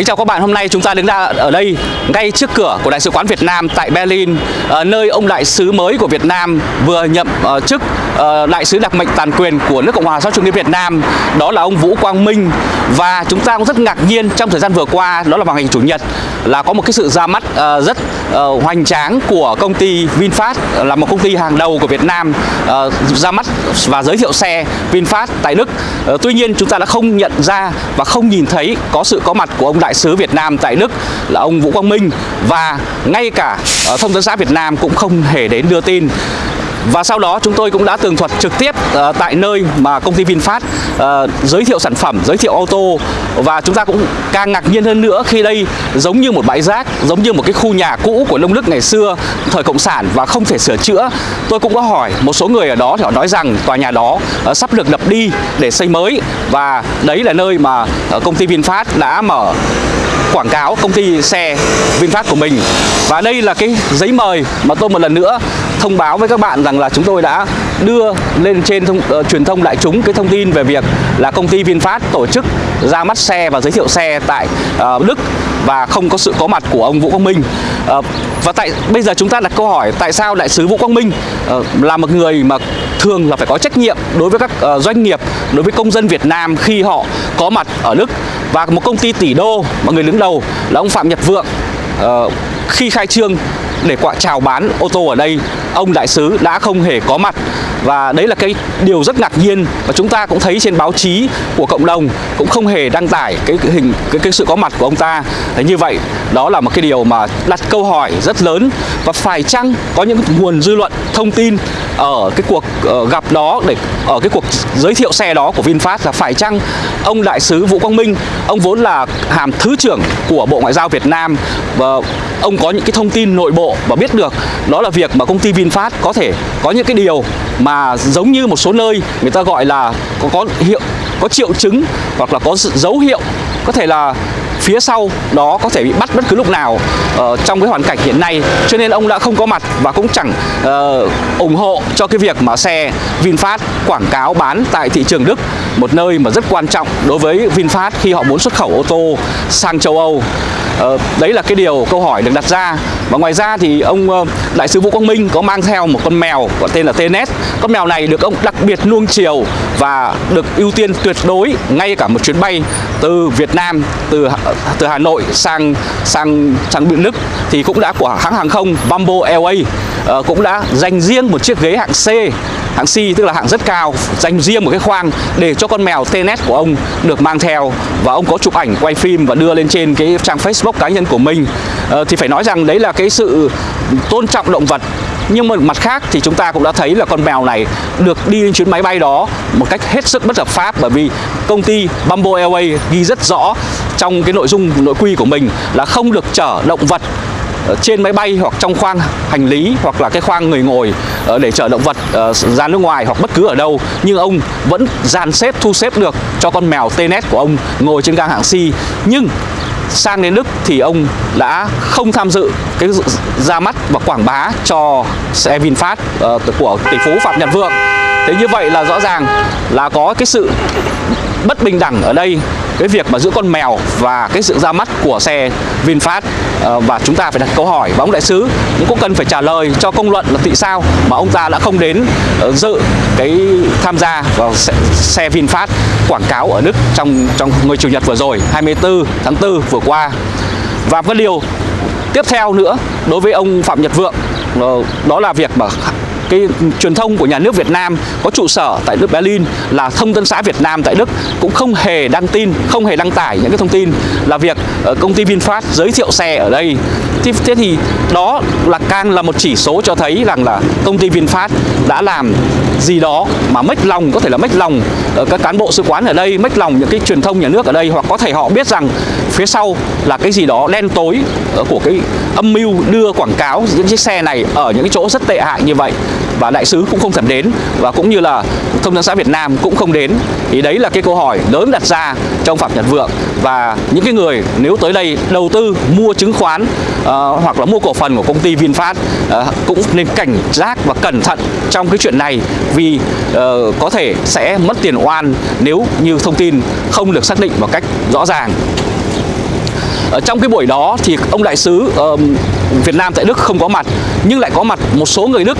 Kính chào các bạn, hôm nay chúng ta đứng ra ở đây ngay trước cửa của Đại sứ quán Việt Nam tại Berlin ờ, nơi ông đại sứ mới của Việt Nam vừa nhậm ờ, chức ờ, đại sứ đặc mệnh toàn quyền của nước Cộng hòa xã hội chủ nghĩa Việt Nam đó là ông Vũ Quang Minh. Và chúng ta cũng rất ngạc nhiên trong thời gian vừa qua đó là vào ngày chủ nhật là có một cái sự ra mắt rất uh, hoành tráng của công ty VinFast là một công ty hàng đầu của Việt Nam uh, ra mắt và giới thiệu xe VinFast tại Đức. Uh, tuy nhiên chúng ta đã không nhận ra và không nhìn thấy có sự có mặt của ông đại sứ Việt Nam tại Đức là ông Vũ Quang Minh và ngay cả uh, thông tấn xã Việt Nam cũng không hề đến đưa tin và sau đó chúng tôi cũng đã tường thuật trực tiếp uh, tại nơi mà công ty VinFast uh, giới thiệu sản phẩm, giới thiệu ô tô và chúng ta cũng càng ngạc nhiên hơn nữa khi đây giống như một bãi rác, giống như một cái khu nhà cũ của nông đức ngày xưa thời cộng sản và không thể sửa chữa. Tôi cũng có hỏi một số người ở đó thì họ nói rằng tòa nhà đó uh, sắp được đập đi để xây mới. Và đấy là nơi mà uh, công ty VinFast đã mở quảng cáo công ty xe VinFast của mình. Và đây là cái giấy mời mà tôi một lần nữa thông báo với các bạn rằng là chúng tôi đã đưa lên trên thông, uh, truyền thông đại chúng cái thông tin về việc là công ty VinFast tổ chức ra mắt xe và giới thiệu xe tại uh, Đức và không có sự có mặt của ông Vũ Quang Minh. Uh, và tại bây giờ chúng ta đặt câu hỏi tại sao đại sứ Vũ Quang Minh uh, là một người mà thường là phải có trách nhiệm đối với các uh, doanh nghiệp đối với công dân Việt Nam khi họ có mặt ở Đức. Và một công ty tỷ đô mà người đứng đầu là ông Phạm Nhật Vượng uh, khi khai trương để quạ chào bán ô tô ở đây. Ông đại sứ đã không hề có mặt và đấy là cái điều rất ngạc nhiên và chúng ta cũng thấy trên báo chí của cộng đồng cũng không hề đăng tải cái, cái hình cái, cái sự có mặt của ông ta. Thế như vậy đó là một cái điều mà đặt câu hỏi rất lớn và phải chăng có những nguồn dư luận thông tin ở cái cuộc uh, gặp đó để ở cái cuộc giới thiệu xe đó của VinFast là phải chăng ông đại sứ Vũ Quang Minh ông vốn là hàm thứ trưởng của Bộ Ngoại giao Việt Nam và ông có những cái thông tin nội bộ và biết được đó là việc mà công ty VinFast có thể có những cái điều mà mà giống như một số nơi người ta gọi là có, có hiệu có triệu chứng hoặc là có dấu hiệu. Có thể là phía sau đó có thể bị bắt bất cứ lúc nào uh, trong cái hoàn cảnh hiện nay. Cho nên ông đã không có mặt và cũng chẳng uh, ủng hộ cho cái việc mà xe VinFast quảng cáo bán tại thị trường Đức một nơi mà rất quan trọng đối với VinFast khi họ muốn xuất khẩu ô tô sang châu Âu. Ờ, đấy là cái điều, câu hỏi được đặt ra. Và ngoài ra thì ông ờ, đại sứ Vũ Quang Minh có mang theo một con mèo có tên là Tenet con mèo này được ông đặc biệt nuông chiều và được ưu tiên tuyệt đối ngay cả một chuyến bay từ Việt Nam, từ từ Hà Nội sang sang sang biển Đức. Thì cũng đã của hãng hàng không Bamboo Airways ờ, cũng đã dành riêng một chiếc ghế hạng C hạng C tức là hạng rất cao, dành riêng một cái khoang để cho con mèo TNS của ông được mang theo và ông có chụp ảnh quay phim và đưa lên trên cái trang Facebook cá nhân của mình. À, thì phải nói rằng đấy là cái sự tôn trọng động vật. Nhưng mà mặt khác thì chúng ta cũng đã thấy là con mèo này được đi lên chuyến máy bay đó một cách hết sức bất hợp pháp bởi vì công ty Bamboo Airways ghi rất rõ trong cái nội dung nội quy của mình là không được chở động vật Ờ, trên máy bay hoặc trong khoang hành lý hoặc là cái khoang người ngồi ờ, để chở động vật ờ, ra nước ngoài hoặc bất cứ ở đâu nhưng ông vẫn dàn xếp thu xếp được cho con mèo Tenet của ông ngồi trên gang hạng C nhưng sang đến Đức thì ông đã không tham dự cái ra mắt và quảng bá cho xe VinFast uh, của tỷ phú Phạm Nhật Vượng. Thế như vậy là rõ ràng là có cái sự bất bình đẳng ở đây cái việc mà giữa con mèo và cái sự ra mắt của xe VinFast ờ, và chúng ta phải đặt câu hỏi và ông đại sứ cũng có cần phải trả lời cho công luận là tại sao mà ông ta đã không đến ờ, dự cái tham gia vào xe, xe VinFast quảng cáo ở Đức trong trong ngày chủ nhật vừa rồi 24 tháng 4 vừa qua. Và cái điều tiếp theo nữa đối với ông Phạm Nhật Vượng ờ, đó là việc mà cái truyền thông của nhà nước Việt Nam có trụ sở tại nước Berlin là thông tấn xã Việt Nam tại Đức cũng không hề đăng tin, không hề đăng tải những cái thông tin là việc ờ, công ty VinFast giới thiệu xe ở đây. Thế, thế thì đó là càng là một chỉ số cho thấy rằng là công ty VinFast đã làm gì đó mà mất lòng có thể là mất lòng ờ, các cán bộ sứ quán ở đây, mất lòng những cái truyền thông nhà nước ở đây hoặc có thể họ biết rằng phía sau là cái gì đó đen tối ờ, của cái âm mưu đưa quảng cáo những chiếc xe này ở những cái chỗ rất tệ hại như vậy và đại sứ cũng không thèm đến. Và cũng như là thông tấn xã Việt Nam cũng không đến. Thì đấy là cái câu hỏi lớn đặt ra trong Phạm Nhật Vượng. Và những cái người nếu tới đây đầu tư mua chứng khoán uh, hoặc là mua cổ phần của công ty VinFast uh, cũng nên cảnh giác và cẩn thận trong cái chuyện này. Vì uh, có thể sẽ mất tiền oan nếu như thông tin không được xác định một cách rõ ràng. Ở trong cái buổi đó thì ông đại sứ uh, Việt Nam tại Đức không có mặt nhưng lại có mặt một số người Đức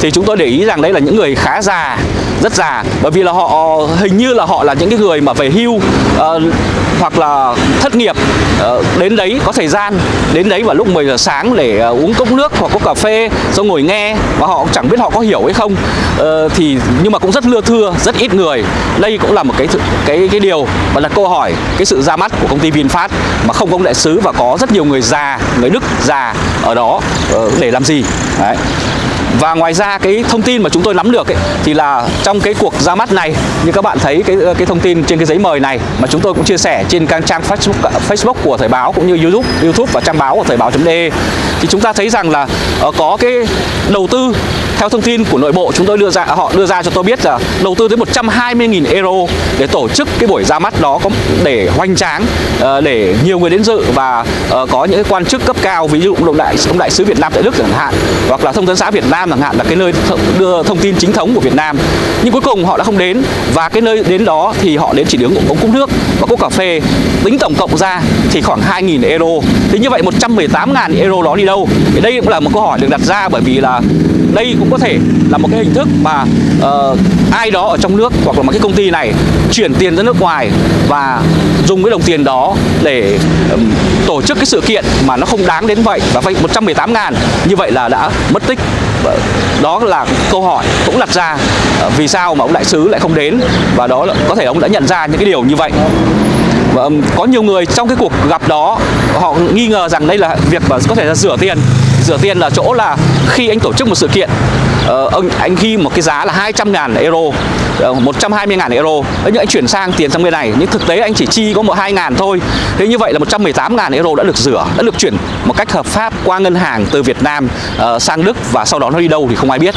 thì chúng tôi để ý rằng đấy là những người khá già rất già. Bởi vì là họ hình như là họ là những cái người mà về hưu uh, hoặc là thất nghiệp uh, đến đấy có thời gian đến đấy vào lúc 10 giờ sáng để uh, uống cốc nước hoặc có cà phê xong ngồi nghe và họ chẳng biết họ có hiểu hay không. Uh, thì nhưng mà cũng rất lưa thưa rất ít người. Đây cũng là một cái cái cái điều và là câu hỏi cái sự ra mắt của công ty VinFast mà không có ông đại sứ và có rất nhiều người già người Đức già ở đó uh, để làm gì. Đấy và ngoài ra cái thông tin mà chúng tôi nắm được ấy, thì là trong cái cuộc ra mắt này như các bạn thấy cái ờ, cái thông tin trên cái giấy mời này mà chúng tôi cũng chia sẻ trên các trang Facebook ờ, Facebook của thời báo cũng như YouTube YouTube và trang báo của thời báo.de thì chúng ta thấy rằng là ờ, có cái đầu tư theo thông tin của nội bộ, chúng tôi đưa ra, họ đưa ra cho tôi biết là đầu tư tới 120.000 euro để tổ chức cái buổi ra mắt đó, có để hoành tráng ờ, để nhiều người đến dự và ờ, có những quan chức cấp cao, ví dụ ông đại ông đại sứ Việt Nam tại Đức chẳng hạn, hoặc là thông tấn xã Việt Nam chẳng hạn, là cái nơi đưa thông tin chính thống của Việt Nam. Nhưng cuối cùng họ đã không đến và cái nơi đến đó thì họ đến chỉ đứng ống cốc nước và cốc cà phê. Tính tổng cộng ra thì khoảng 2.000 euro. Thế như vậy 118.000 euro đó đi đâu? Thì đây cũng là một câu hỏi được đặt ra bởi vì là đây cũng có thể là một cái hình thức mà uh, ai đó ở trong nước hoặc là một cái công ty này chuyển tiền ra nước ngoài và dùng cái đồng tiền đó để um, tổ chức cái sự kiện mà nó không đáng đến vậy và phải 118 ngàn như vậy là đã mất tích. Đó là câu hỏi cũng đặt ra uh, vì sao mà ông đại sứ lại không đến và đó là, có thể ông đã nhận ra những cái điều như vậy. Và um, có nhiều người trong cái cuộc gặp đó họ nghi ngờ rằng đây là việc mà có thể là rửa tiền rửa tiền là chỗ là khi anh tổ chức một sự kiện uh, ông anh ghi một cái giá là 200 ngàn euro ờ, uh, 120 ngàn euro. Nhưng anh chuyển sang tiền sang bên này nhưng thực tế anh chỉ chi có một hai ngàn thôi. Thế như vậy là 118 ngàn euro đã được rửa đã được chuyển một cách hợp pháp qua ngân hàng từ Việt Nam uh, sang Đức và sau đó nó đi đâu thì không ai biết.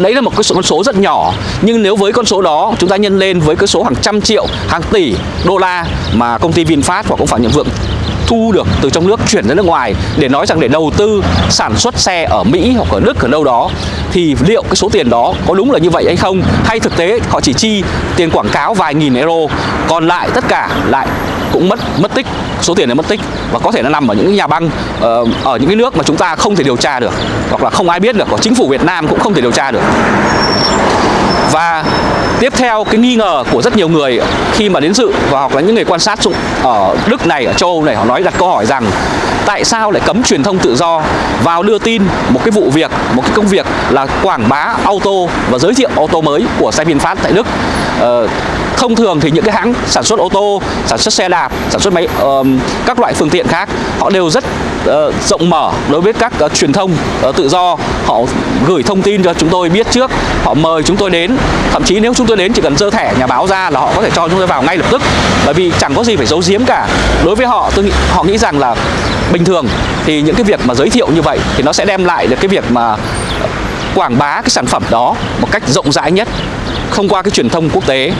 Đấy là một cái con số rất nhỏ nhưng nếu với con số đó chúng ta nhân lên với cái số hàng trăm triệu hàng tỷ đô la mà công ty VinFast hoặc cũng phải nhận vượng thu được từ trong nước chuyển ra nước ngoài để nói rằng để đầu tư sản xuất xe ở Mỹ hoặc ở Đức ở đâu đó thì liệu cái số tiền đó có đúng là như vậy hay không? Hay thực tế họ chỉ chi tiền quảng cáo vài nghìn euro còn lại tất cả lại cũng mất mất tích số tiền này mất tích và có thể nó nằm ở những nhà băng ờ, ở những cái nước mà chúng ta không thể điều tra được hoặc là không ai biết được, có chính phủ Việt Nam cũng không thể điều tra được. Và tiếp theo cái nghi ngờ của rất nhiều người khi mà đến dự và hoặc là những người quan sát ở Đức này ở châu Âu này họ nói đặt câu hỏi rằng tại sao lại cấm truyền thông tự do vào đưa tin một cái vụ việc một cái công việc là quảng bá auto và giới thiệu ô tô mới của xe VinFast tại Đức? Uh, thông thường thì những cái hãng sản xuất ô tô sản xuất xe đạp sản xuất máy uh, các loại phương tiện khác họ đều rất uh, rộng mở đối với các uh, truyền thông uh, tự do. Họ gửi thông tin cho chúng tôi biết trước họ mời chúng tôi đến. Thậm chí nếu chúng tôi đến chỉ cần dơ thẻ nhà báo ra là họ có thể cho chúng tôi vào ngay lập tức. Bởi vì chẳng có gì phải giấu giếm cả. Đối với họ tôi nghĩ, họ nghĩ rằng là bình thường thì những cái việc mà giới thiệu như vậy thì nó sẽ đem lại được cái việc mà quảng bá cái sản phẩm đó một cách rộng rãi nhất không qua cái truyền thông quốc tế.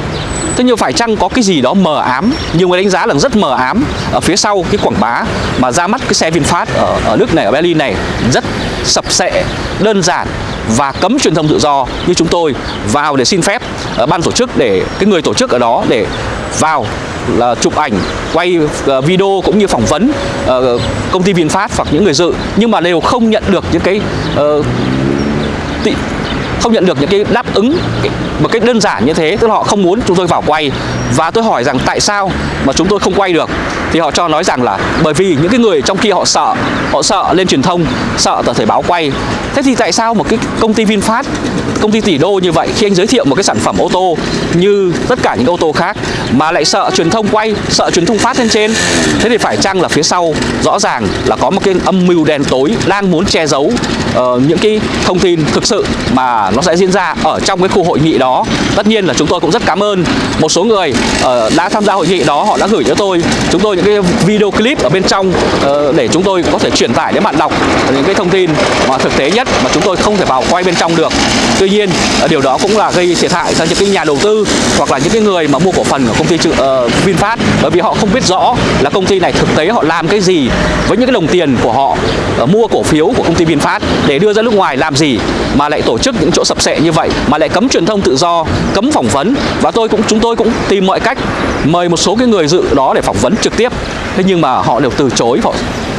Thế nhưng phải chăng có cái gì đó mờ ám? Nhiều người đánh giá là rất mờ ám Ở phía sau cái quảng bá mà ra mắt cái xe VinFast ở, ở nước này, ở Berlin này Rất sập sệ, đơn giản và cấm truyền thông tự do như chúng tôi vào để xin phép uh, ban tổ chức để cái người tổ chức ở đó để vào là chụp ảnh, quay uh, video cũng như phỏng vấn uh, công ty VinFast hoặc những người dự. Nhưng mà đều không nhận được những cái uh, không nhận được những cái đáp ứng một cách đơn giản như thế, tức là họ không muốn chúng tôi vào quay. Và tôi hỏi rằng tại sao mà chúng tôi không quay được? Thì họ cho nói rằng là bởi vì những cái người trong kia họ sợ họ sợ lên truyền thông, sợ tờ thời báo quay. Thế thì tại sao một cái công ty VinFast công ty tỷ đô như vậy khi anh giới thiệu một cái sản phẩm ô tô như tất cả những ô tô khác mà lại sợ truyền thông quay sợ truyền thông phát lên trên thế thì phải chăng là phía sau rõ ràng là có một cái âm mưu đen tối đang muốn che giấu uh, những cái thông tin thực sự mà nó sẽ diễn ra ở trong cái khu hội nghị đó? Tất nhiên là chúng tôi cũng rất cảm ơn một số người uh, đã tham gia hội nghị đó họ đã gửi cho tôi chúng tôi những cái video clip ở bên trong uh, để chúng tôi có thể truyền tải đến bạn đọc những cái thông tin mà thực tế nhất mà chúng tôi không thể vào quay bên trong được. Tuy nhiên nhiên à, điều đó cũng là gây thiệt hại cho những cái nhà đầu tư hoặc là những cái người mà mua cổ phần của công ty uh, VinFast. Bởi vì họ không biết rõ là công ty này thực tế họ làm cái gì với những cái đồng tiền của họ uh, mua cổ phiếu của công ty VinFast để đưa ra nước ngoài làm gì mà lại tổ chức những chỗ sập sệ như vậy mà lại cấm truyền thông tự do cấm phỏng vấn. Và tôi cũng chúng tôi cũng tìm mọi cách mời một số cái người dự đó để phỏng vấn trực tiếp. Thế nhưng mà họ đều từ chối họ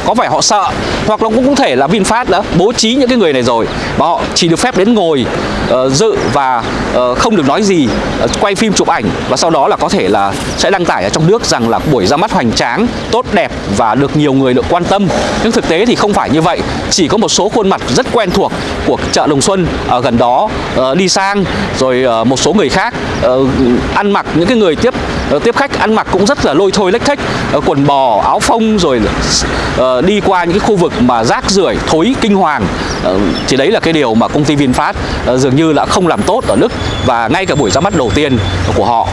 có vẻ họ sợ hoặc là cũng có thể là VinFast đã bố trí những cái người này rồi và họ chỉ được phép đến ngồi uh, dự và uh, không được nói gì uh, quay phim chụp ảnh và sau đó là có thể là sẽ đăng tải ở trong nước rằng là buổi ra mắt hoành tráng tốt đẹp và được nhiều người được quan tâm. Nhưng thực tế thì không phải như vậy chỉ có một số khuôn mặt rất quen thuộc của chợ Đồng Xuân ở gần đó uh, đi sang rồi uh, một số người khác uh, ăn mặc những cái người tiếp uh, tiếp khách ăn mặc cũng rất là lôi thôi lách thách uh, quần bò áo phông rồi uh, đi qua những cái khu vực mà rác rưởi thối kinh hoàng. Uh, thì đấy là cái điều mà công ty VinFast uh, dường như là không làm tốt ở Đức và ngay cả buổi ra mắt đầu tiên của họ.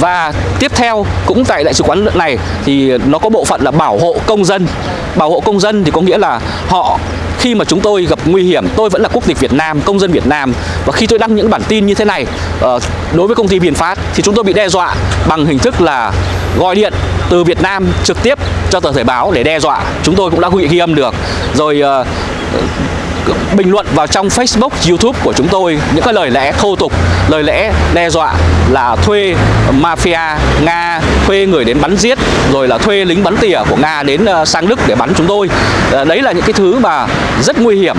Và tiếp theo cũng tại đại sứ quán này thì nó có bộ phận là bảo hộ công dân. Bảo hộ công dân thì có nghĩa là họ khi mà chúng tôi gặp nguy hiểm tôi vẫn là quốc tịch Việt Nam công dân Việt Nam và khi tôi đăng những bản tin như thế này ờ, đối với công ty VinFast thì chúng tôi bị đe dọa bằng hình thức là gọi điện từ Việt Nam trực tiếp cho tờ Thời báo để đe dọa. Chúng tôi cũng đã ghi âm được. Rồi uh, bình luận vào trong Facebook, YouTube của chúng tôi những cái lời lẽ thô tục, lời lẽ đe dọa là thuê mafia Nga, thuê người đến bắn giết, rồi là thuê lính bắn tỉa của Nga đến ờ, sang Đức để bắn chúng tôi. Ờ, đấy là những cái thứ mà rất nguy hiểm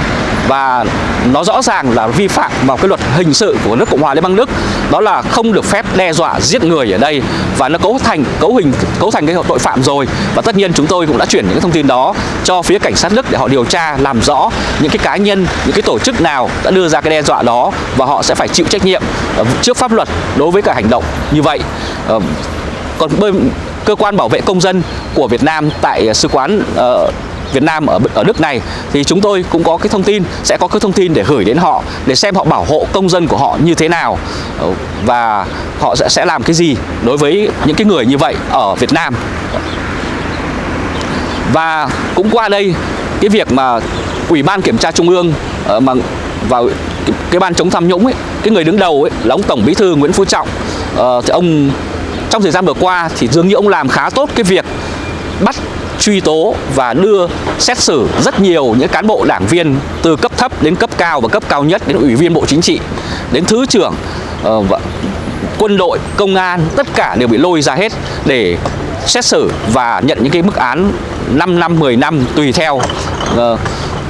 và nó rõ ràng là vi phạm vào cái luật hình sự của nước Cộng hòa Liên bang Đức. Đó là không được phép đe dọa giết người ở đây. Và nó cấu thành cấu hình cấu thành cái tội phạm rồi. Và tất nhiên chúng tôi cũng đã chuyển những thông tin đó cho phía cảnh sát Đức để họ điều tra làm rõ những cái cá nhân những cái tổ chức nào đã đưa ra cái đe dọa đó. Và họ sẽ phải chịu trách nhiệm ờ, trước pháp luật đối với cả hành động như vậy. Ờ, còn bên cơ quan bảo vệ công dân của Việt Nam tại ờ, sứ quán uh, Việt Nam ở ở nước này thì chúng tôi cũng có cái thông tin sẽ có cái thông tin để gửi đến họ để xem họ bảo hộ công dân của họ như thế nào ờ, và họ sẽ sẽ làm cái gì đối với những cái người như vậy ở Việt Nam. Và cũng qua đây cái việc mà ủy ban kiểm tra trung ương ờ, mà vào cái, cái ban chống tham nhũng ấy cái người đứng đầu ấy là ông tổng bí thư Nguyễn Phú Trọng. Ờ, thì ông trong thời gian vừa qua thì dường như ông làm khá tốt cái việc bắt truy tố và đưa xét xử rất nhiều những cán bộ đảng viên từ cấp thấp đến cấp cao và cấp cao nhất đến ủy viên bộ chính trị đến thứ trưởng uh, quân đội công an tất cả đều bị lôi ra hết để xét xử và nhận những cái mức án 5 năm 10 năm tùy theo. Uh,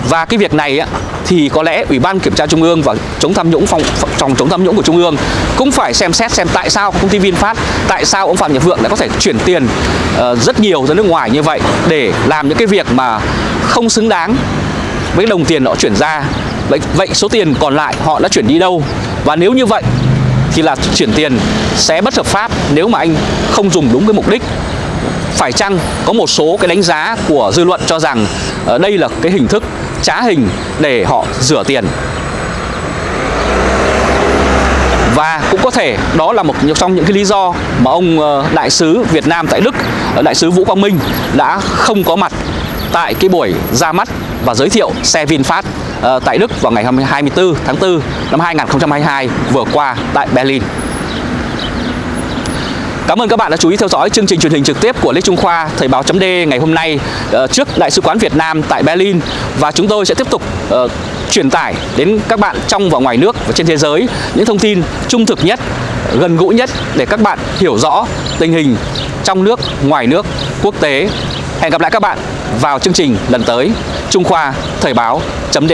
và cái việc này á, thì có lẽ Ủy ban Kiểm tra Trung ương và chống tham nhũng phòng phòng chống tham nhũng của Trung ương cũng phải xem xét xem tại sao công ty VinFast, tại sao ông Phạm Nhật Vượng đã có thể chuyển tiền uh, rất nhiều ra nước ngoài như vậy để làm những cái việc mà không xứng đáng với đồng tiền họ chuyển ra. Vậy vậy số tiền còn lại họ đã chuyển đi đâu? Và nếu như vậy thì là chuyển tiền sẽ bất hợp pháp nếu mà anh không dùng đúng cái mục đích phải chăng có một số cái đánh giá của dư luận cho rằng uh, đây là cái hình thức trá hình để họ rửa tiền và cũng có thể đó là một trong những cái lý do mà ông ờ, đại sứ Việt Nam tại Đức ờ, đại sứ Vũ Quang Minh đã không có mặt tại cái buổi ra mắt và giới thiệu xe VinFast ờ, tại Đức vào ngày 24 tháng 4 năm 2022 vừa qua tại Berlin. Cảm ơn các bạn đã chú ý theo dõi chương trình truyền hình trực tiếp của Lê Trung Khoa Thời báo chấm ngày hôm nay ờ, trước Đại sứ quán Việt Nam tại Berlin. Và chúng tôi sẽ tiếp tục uh, truyền tải đến các bạn trong và ngoài nước và trên thế giới những thông tin trung thực nhất, gần gũi nhất để các bạn hiểu rõ tình hình trong nước, ngoài nước, quốc tế. Hẹn gặp lại các bạn vào chương trình lần tới. Trung Khoa Thời báo chấm